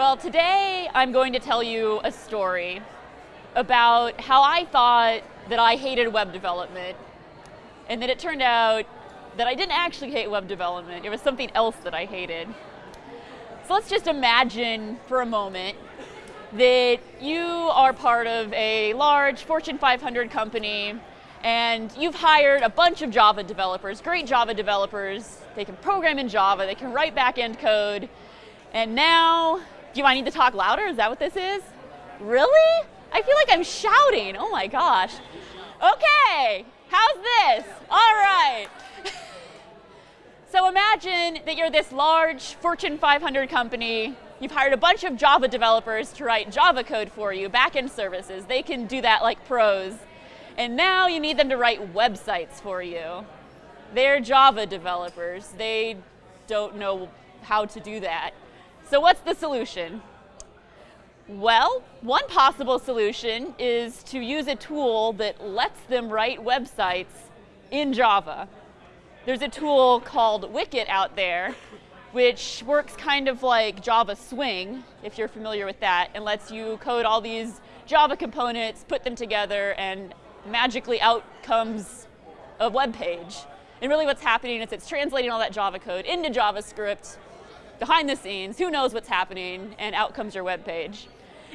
Well, today I'm going to tell you a story about how I thought that I hated web development, and that it turned out that I didn't actually hate web development. It was something else that I hated. So let's just imagine for a moment that you are part of a large Fortune 500 company and you've hired a bunch of Java developers, great Java developers. They can program in Java, they can write back-end code, and now do I need to talk louder? Is that what this is? Really? I feel like I'm shouting. Oh my gosh. Okay, how's this? All right. so imagine that you're this large Fortune 500 company. You've hired a bunch of Java developers to write Java code for you, backend services. They can do that like pros. And now you need them to write websites for you. They're Java developers. They don't know how to do that. So what's the solution? Well, one possible solution is to use a tool that lets them write websites in Java. There's a tool called Wicket out there, which works kind of like Java Swing, if you're familiar with that, and lets you code all these Java components, put them together, and magically out comes a web page. And really what's happening is it's translating all that Java code into JavaScript, behind the scenes, who knows what's happening, and out comes your web page.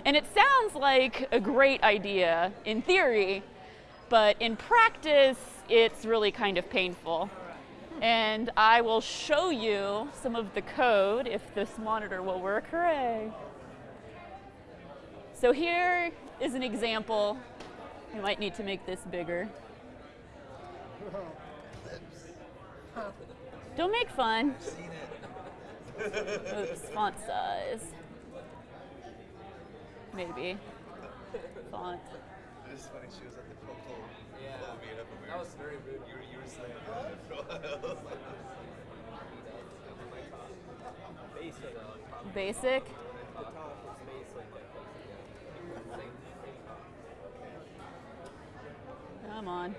And it sounds like a great idea in theory, but in practice, it's really kind of painful. And I will show you some of the code if this monitor will work. Hooray! So here is an example. You might need to make this bigger. Don't make fun. Oops, font size. Maybe. Font. It is funny, she was at the Coco Yeah. meetup we That were, was very rude. you were, you were saying that for a while. Basic. Basic. The top was basic. Come on.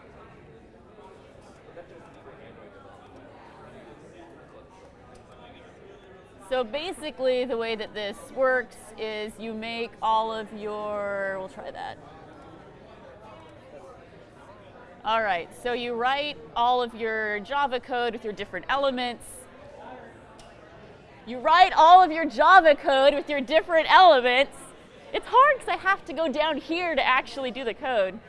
So basically the way that this works is you make all of your, we'll try that. All right, so you write all of your Java code with your different elements. You write all of your Java code with your different elements. It's hard because I have to go down here to actually do the code.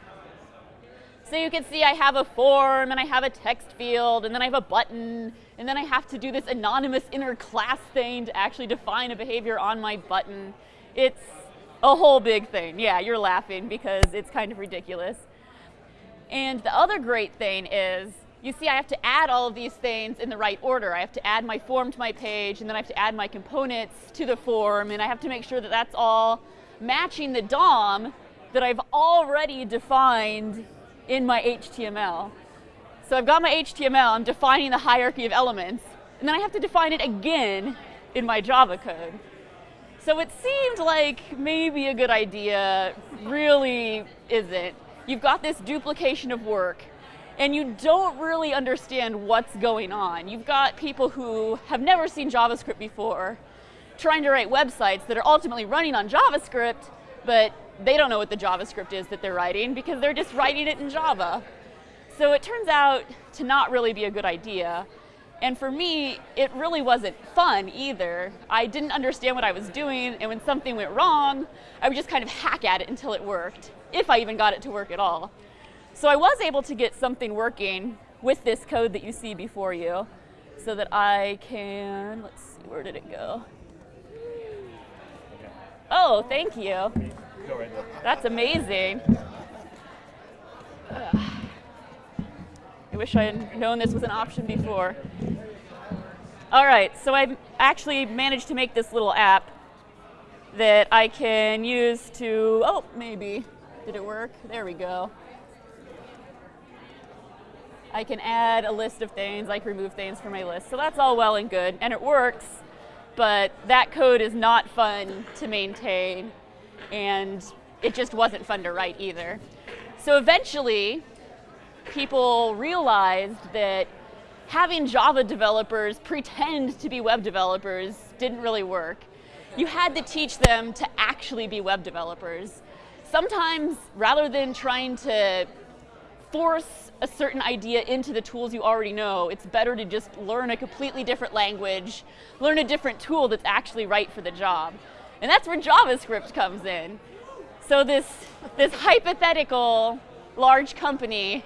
So you can see I have a form and I have a text field and then I have a button and then I have to do this anonymous inner class thing to actually define a behavior on my button. It's a whole big thing. Yeah, you're laughing because it's kind of ridiculous. And the other great thing is, you see I have to add all of these things in the right order. I have to add my form to my page and then I have to add my components to the form and I have to make sure that that's all matching the DOM that I've already defined in my HTML. So I've got my HTML, I'm defining the hierarchy of elements, and then I have to define it again in my Java code. So it seemed like maybe a good idea, really isn't. You've got this duplication of work, and you don't really understand what's going on. You've got people who have never seen JavaScript before, trying to write websites that are ultimately running on JavaScript, but they don't know what the JavaScript is that they're writing because they're just writing it in Java. So it turns out to not really be a good idea. And for me, it really wasn't fun either. I didn't understand what I was doing, and when something went wrong, I would just kind of hack at it until it worked, if I even got it to work at all. So I was able to get something working with this code that you see before you, so that I can, let's see, where did it go? Oh, thank you. Go right there. That's amazing. Ugh. I wish I had known this was an option before. All right, so I actually managed to make this little app that I can use to, oh, maybe. Did it work? There we go. I can add a list of things, I can remove things from my list. So that's all well and good, and it works, but that code is not fun to maintain, and it just wasn't fun to write either. So eventually, people realized that having Java developers pretend to be web developers didn't really work. you had to teach them to actually be web developers. Sometimes, rather than trying to force a certain idea into the tools you already know, it's better to just learn a completely different language, learn a different tool that's actually right for the job. And that's where JavaScript comes in. So this, this hypothetical large company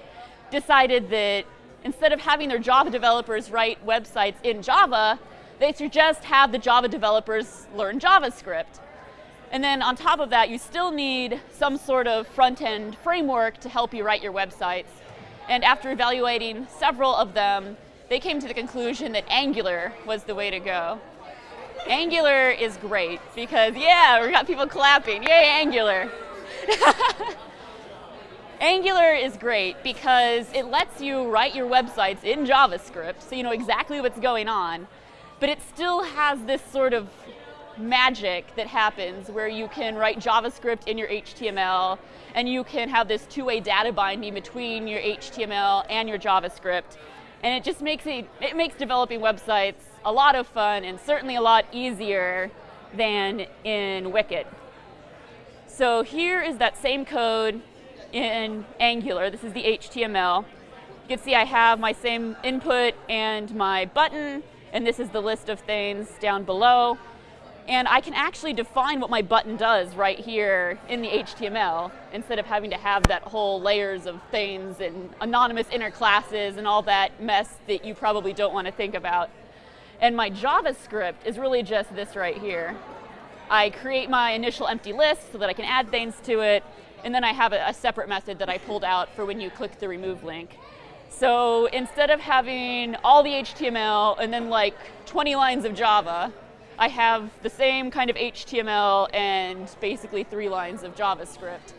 decided that instead of having their Java developers write websites in Java, they suggest have the Java developers learn JavaScript. And then on top of that, you still need some sort of front-end framework to help you write your websites. And after evaluating several of them, they came to the conclusion that Angular was the way to go. Angular is great because, yeah, we got people clapping. Yay, Angular. Angular is great because it lets you write your websites in JavaScript so you know exactly what's going on, but it still has this sort of magic that happens where you can write JavaScript in your HTML and you can have this two-way data binding between your HTML and your JavaScript. And it just makes it, it makes developing websites a lot of fun and certainly a lot easier than in Wicket. So here is that same code in Angular. This is the HTML. You can see I have my same input and my button, and this is the list of things down below. And I can actually define what my button does right here in the HTML instead of having to have that whole layers of things and anonymous inner classes and all that mess that you probably don't want to think about. And my JavaScript is really just this right here. I create my initial empty list so that I can add things to it, and then I have a, a separate method that I pulled out for when you click the remove link. So instead of having all the HTML and then like 20 lines of Java, I have the same kind of HTML and basically three lines of JavaScript.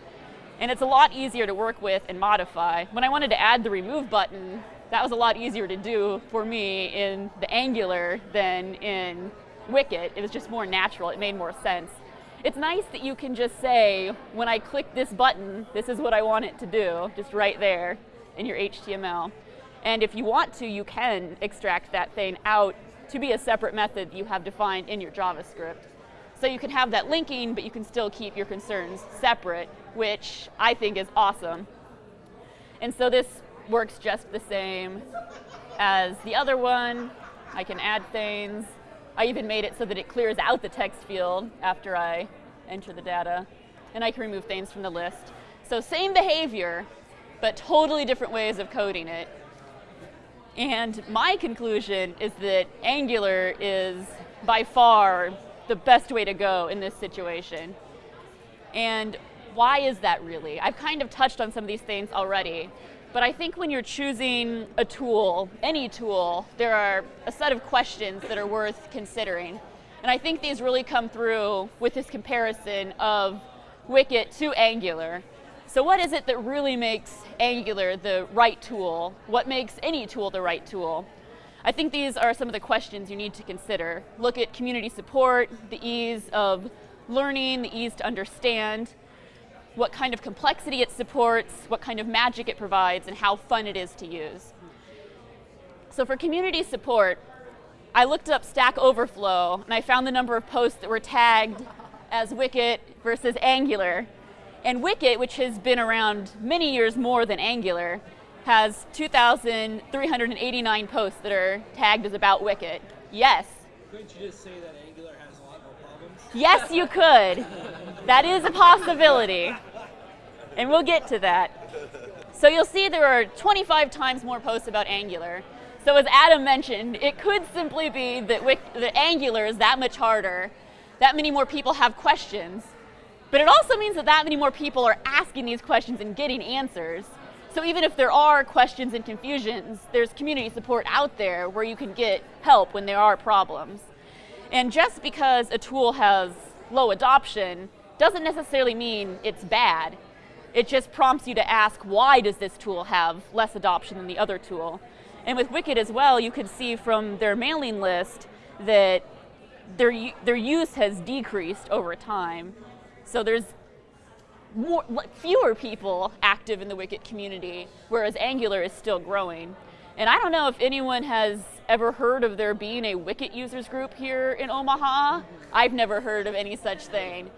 And it's a lot easier to work with and modify. When I wanted to add the remove button, that was a lot easier to do for me in the Angular than in Wicket. It was just more natural, it made more sense. It's nice that you can just say, when I click this button, this is what I want it to do, just right there in your HTML. And if you want to, you can extract that thing out to be a separate method you have defined in your JavaScript. So you can have that linking, but you can still keep your concerns separate, which I think is awesome. And so this works just the same as the other one. I can add things. I even made it so that it clears out the text field after I enter the data. And I can remove things from the list. So same behavior, but totally different ways of coding it. And my conclusion is that Angular is by far the best way to go in this situation. And why is that really? I've kind of touched on some of these things already, but I think when you're choosing a tool, any tool, there are a set of questions that are worth considering. And I think these really come through with this comparison of Wicket to Angular. So what is it that really makes Angular the right tool? What makes any tool the right tool? I think these are some of the questions you need to consider. Look at community support, the ease of learning, the ease to understand, what kind of complexity it supports, what kind of magic it provides, and how fun it is to use. So for community support, I looked up Stack Overflow, and I found the number of posts that were tagged as Wicket versus Angular. And Wicket, which has been around many years more than Angular, has 2,389 posts that are tagged as about Wicket. Yes. Couldn't you just say that Angular has a lot more problems? Yes, you could. That is a possibility. And we'll get to that. So you'll see there are 25 times more posts about Angular. So as Adam mentioned, it could simply be that, that Angular is that much harder, that many more people have questions, but it also means that that many more people are asking these questions and getting answers. So even if there are questions and confusions, there's community support out there where you can get help when there are problems. And just because a tool has low adoption doesn't necessarily mean it's bad. It just prompts you to ask, why does this tool have less adoption than the other tool? And with Wicket as well, you can see from their mailing list that their, their use has decreased over time. So there's more, fewer people active in the Wicket community, whereas Angular is still growing. And I don't know if anyone has ever heard of there being a Wicket users group here in Omaha. I've never heard of any such thing.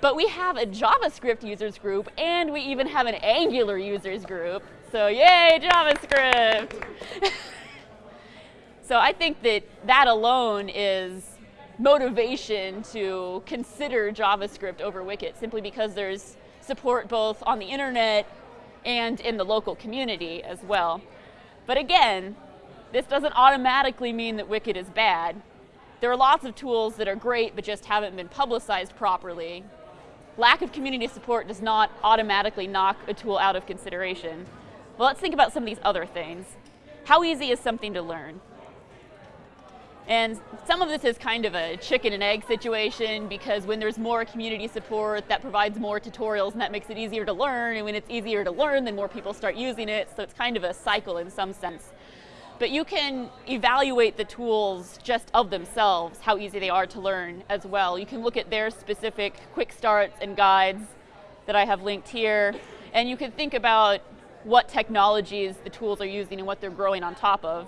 But we have a JavaScript users group and we even have an Angular users group. So yay, JavaScript! so I think that that alone is motivation to consider JavaScript over Wicket simply because there's support both on the internet and in the local community as well. But again, this doesn't automatically mean that Wicket is bad. There are lots of tools that are great but just haven't been publicized properly. Lack of community support does not automatically knock a tool out of consideration. Well, let's think about some of these other things. How easy is something to learn? And some of this is kind of a chicken and egg situation because when there's more community support, that provides more tutorials and that makes it easier to learn. And when it's easier to learn, then more people start using it. So it's kind of a cycle in some sense. But you can evaluate the tools just of themselves, how easy they are to learn as well. You can look at their specific quick starts and guides that I have linked here. And you can think about what technologies the tools are using and what they're growing on top of.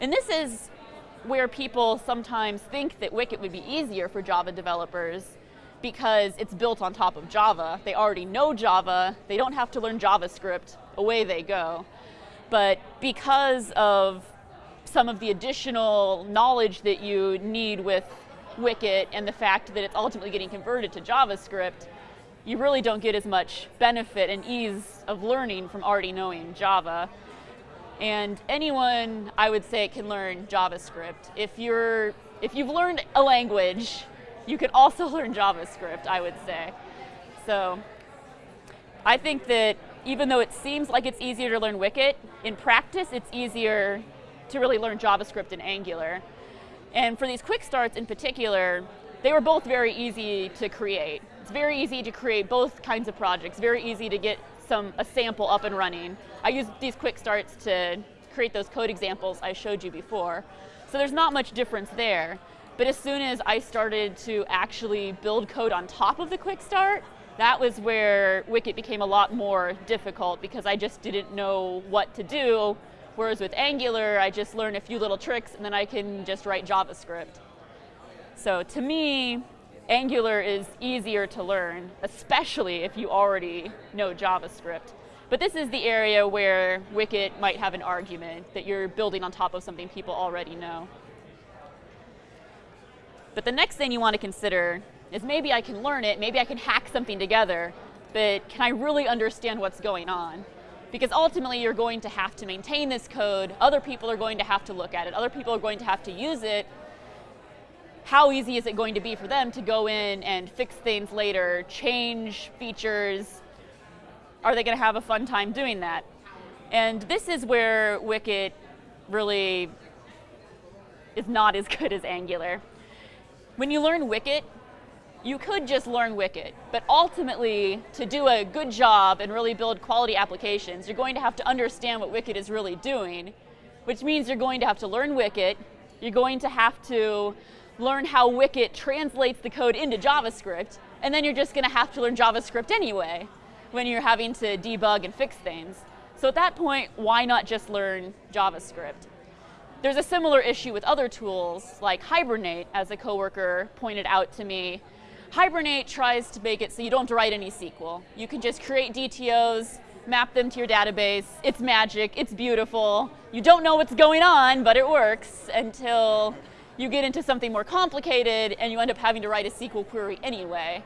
And this is where people sometimes think that Wicket would be easier for Java developers because it's built on top of Java. They already know Java, they don't have to learn JavaScript, away they go. But because of some of the additional knowledge that you need with Wicket and the fact that it's ultimately getting converted to JavaScript, you really don't get as much benefit and ease of learning from already knowing Java. And anyone, I would say, can learn JavaScript. If, you're, if you've learned a language, you can also learn JavaScript, I would say. So I think that even though it seems like it's easier to learn Wicket, in practice it's easier to really learn JavaScript and Angular. And for these quick starts in particular, they were both very easy to create. It's very easy to create both kinds of projects, very easy to get some a sample up and running. I use these quick starts to create those code examples I showed you before. So there's not much difference there. But as soon as I started to actually build code on top of the quick start, that was where Wicket became a lot more difficult because I just didn't know what to do. Whereas with Angular, I just learn a few little tricks and then I can just write JavaScript. So to me, Angular is easier to learn, especially if you already know JavaScript. But this is the area where Wicket might have an argument that you're building on top of something people already know. But the next thing you want to consider is maybe I can learn it, maybe I can hack something together, but can I really understand what's going on? Because ultimately you're going to have to maintain this code, other people are going to have to look at it, other people are going to have to use it. How easy is it going to be for them to go in and fix things later, change features? Are they going to have a fun time doing that? And this is where Wicket really is not as good as Angular. When you learn Wicket, you could just learn Wicket, but ultimately, to do a good job and really build quality applications, you're going to have to understand what Wicket is really doing, which means you're going to have to learn Wicket, you're going to have to learn how Wicket translates the code into JavaScript, and then you're just going to have to learn JavaScript anyway when you're having to debug and fix things. So at that point, why not just learn JavaScript? There's a similar issue with other tools, like Hibernate, as a coworker pointed out to me, Hibernate tries to make it so you don't have to write any SQL. You can just create DTOs, map them to your database. It's magic, it's beautiful. You don't know what's going on, but it works until you get into something more complicated and you end up having to write a SQL query anyway.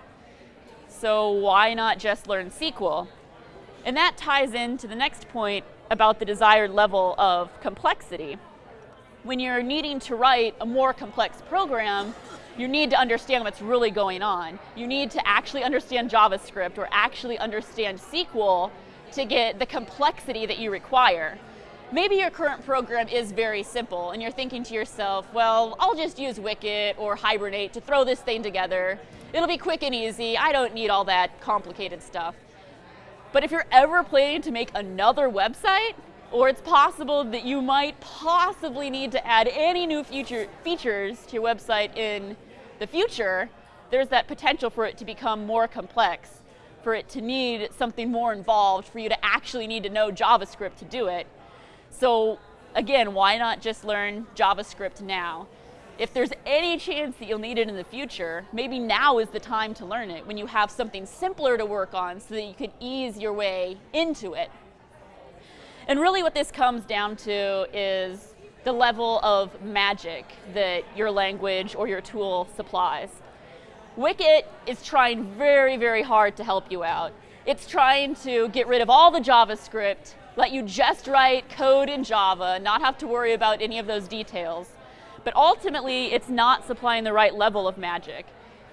So why not just learn SQL? And that ties into the next point about the desired level of complexity. When you're needing to write a more complex program, you need to understand what's really going on. You need to actually understand JavaScript or actually understand SQL to get the complexity that you require. Maybe your current program is very simple and you're thinking to yourself, well, I'll just use Wicket or Hibernate to throw this thing together. It'll be quick and easy. I don't need all that complicated stuff. But if you're ever planning to make another website, or it's possible that you might possibly need to add any new feature, features to your website in the future, there's that potential for it to become more complex, for it to need something more involved, for you to actually need to know JavaScript to do it. So again, why not just learn JavaScript now? If there's any chance that you'll need it in the future, maybe now is the time to learn it when you have something simpler to work on so that you can ease your way into it. And really what this comes down to is the level of magic that your language or your tool supplies. Wicket is trying very, very hard to help you out. It's trying to get rid of all the JavaScript, let you just write code in Java, not have to worry about any of those details. But ultimately, it's not supplying the right level of magic.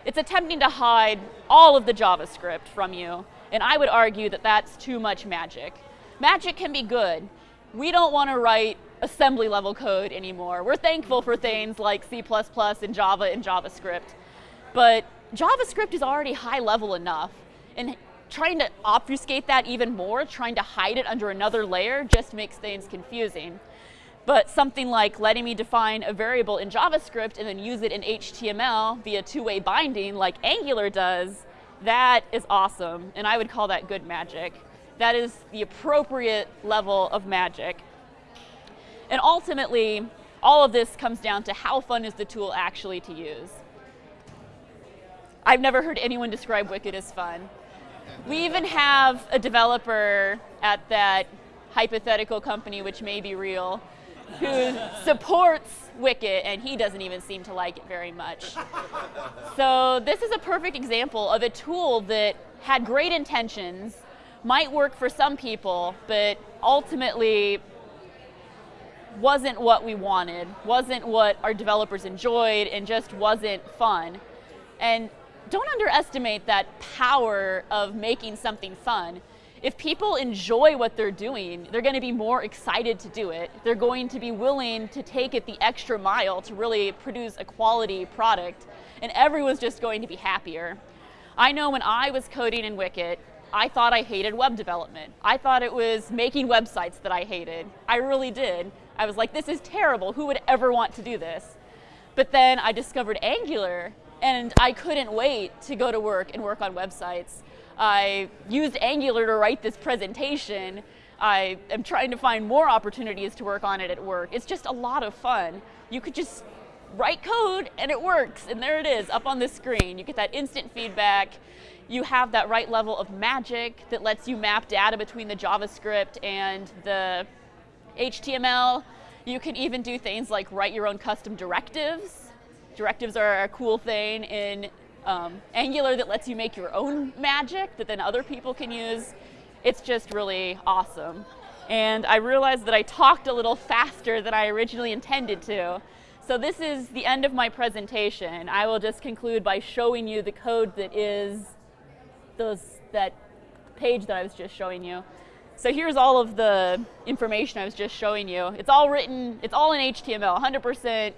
It's attempting to hide all of the JavaScript from you, and I would argue that that's too much magic. Magic can be good. We don't want to write assembly level code anymore. We're thankful for things like C++ and Java and JavaScript. But JavaScript is already high level enough. And trying to obfuscate that even more, trying to hide it under another layer, just makes things confusing. But something like letting me define a variable in JavaScript and then use it in HTML via two-way binding like Angular does, that is awesome. And I would call that good magic. That is the appropriate level of magic. And ultimately, all of this comes down to how fun is the tool actually to use. I've never heard anyone describe Wicket as fun. We even have a developer at that hypothetical company, which may be real, who supports Wicket, and he doesn't even seem to like it very much. So this is a perfect example of a tool that had great intentions, might work for some people, but ultimately wasn't what we wanted, wasn't what our developers enjoyed, and just wasn't fun. And don't underestimate that power of making something fun. If people enjoy what they're doing, they're going to be more excited to do it. They're going to be willing to take it the extra mile to really produce a quality product, and everyone's just going to be happier. I know when I was coding in Wicket, I thought I hated web development. I thought it was making websites that I hated. I really did. I was like, this is terrible. Who would ever want to do this? But then I discovered Angular, and I couldn't wait to go to work and work on websites. I used Angular to write this presentation. I am trying to find more opportunities to work on it at work. It's just a lot of fun. You could just write code and it works, and there it is up on the screen. You get that instant feedback. You have that right level of magic that lets you map data between the JavaScript and the HTML. You can even do things like write your own custom directives Directives are a cool thing in um, Angular that lets you make your own magic that then other people can use. It's just really awesome. And I realized that I talked a little faster than I originally intended to. So this is the end of my presentation. I will just conclude by showing you the code that is those, that page that I was just showing you. So here's all of the information I was just showing you. It's all written, it's all in HTML, 100%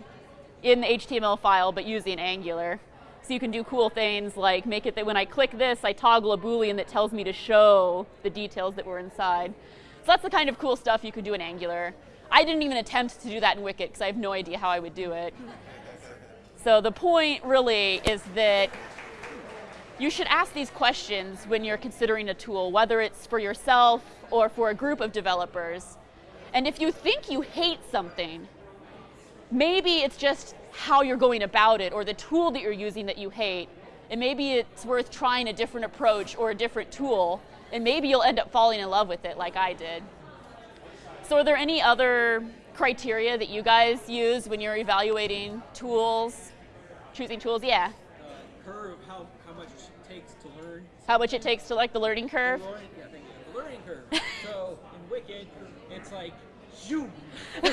in the HTML file, but using Angular. So you can do cool things like make it that when I click this, I toggle a Boolean that tells me to show the details that were inside. So that's the kind of cool stuff you could do in Angular. I didn't even attempt to do that in Wicket because I have no idea how I would do it. So the point really is that you should ask these questions when you're considering a tool, whether it's for yourself or for a group of developers. And if you think you hate something, maybe it's just how you're going about it or the tool that you're using that you hate. And maybe it's worth trying a different approach or a different tool, and maybe you'll end up falling in love with it like I did. So are there any other criteria that you guys use when you're evaluating tools, choosing tools? Yeah. Uh, curve, how, how much it takes to learn. How much it takes to like the learning curve? The learning, yeah, thank you. The learning curve. so in Wicket, it's like, zoom. In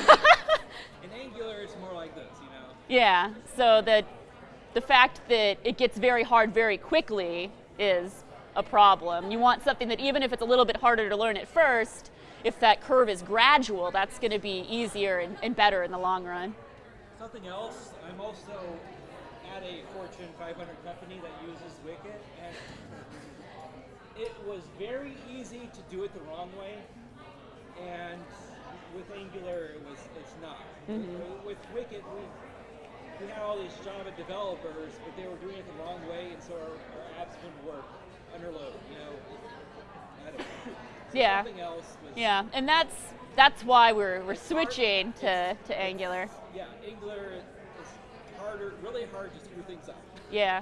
Angular, it's more like this, you know? Yeah, so the, the fact that it gets very hard very quickly is a problem. You want something that even if it's a little bit harder to learn at first, if that curve is gradual, that's going to be easier and, and better in the long run. Something else, I'm also at a Fortune 500 company that uses Wicket, and it was very easy to do it the wrong way, and with Angular, it was it's not. Mm-hmm. With Wicket, we we had all these Java developers, but they were doing it the wrong way, and so our, our apps wouldn't work under load. You know, I don't know. So Yeah. Something else was Yeah, and that's that's why we're, we're switching to, to Angular. Yeah, Angular is harder, really hard to screw things up. Yeah.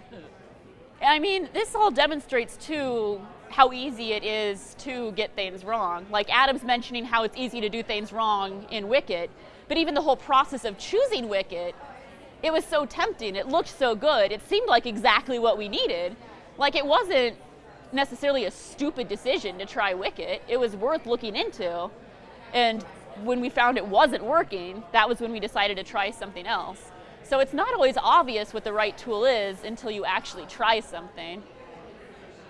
I mean, this all demonstrates too how easy it is to get things wrong. Like Adam's mentioning how it's easy to do things wrong in Wicket, but even the whole process of choosing Wicket, it was so tempting. It looked so good. It seemed like exactly what we needed. Like it wasn't necessarily a stupid decision to try Wicket. It was worth looking into. And when we found it wasn't working, that was when we decided to try something else. So it's not always obvious what the right tool is until you actually try something.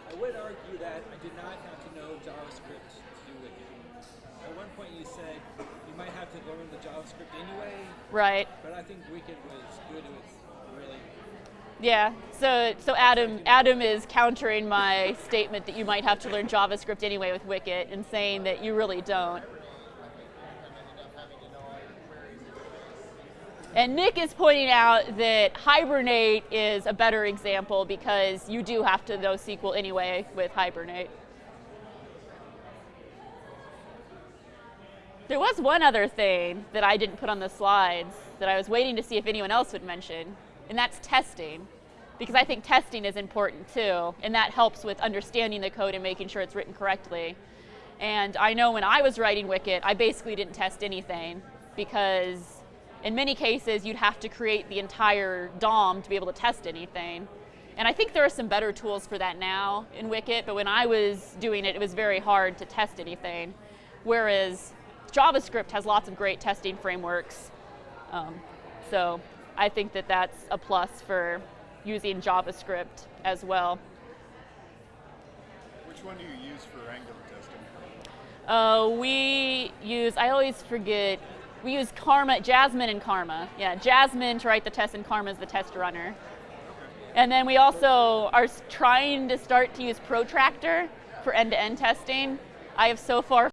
I would argue that I did not have to know JavaScript to do Wicket. At one point you said you might have to learn the JavaScript anyway, Right. but I think Wicket was good with really Yeah. So so Adam Adam is countering my statement that you might have to learn JavaScript anyway with Wicket and saying that you really don't. And Nick is pointing out that Hibernate is a better example because you do have to know SQL anyway with Hibernate. There was one other thing that I didn't put on the slides that I was waiting to see if anyone else would mention, and that's testing. Because I think testing is important too, and that helps with understanding the code and making sure it's written correctly. And I know when I was writing Wicket, I basically didn't test anything because in many cases you'd have to create the entire DOM to be able to test anything. And I think there are some better tools for that now in Wicket, but when I was doing it, it was very hard to test anything. Whereas JavaScript has lots of great testing frameworks. Um, so I think that that's a plus for using JavaScript as well. Which one do you use for Angular testing? Uh, we use, I always forget, we use Karma, Jasmine and Karma. Yeah, Jasmine to write the test and Karma is the test runner. And then we also are trying to start to use Protractor for end-to-end testing. I have so far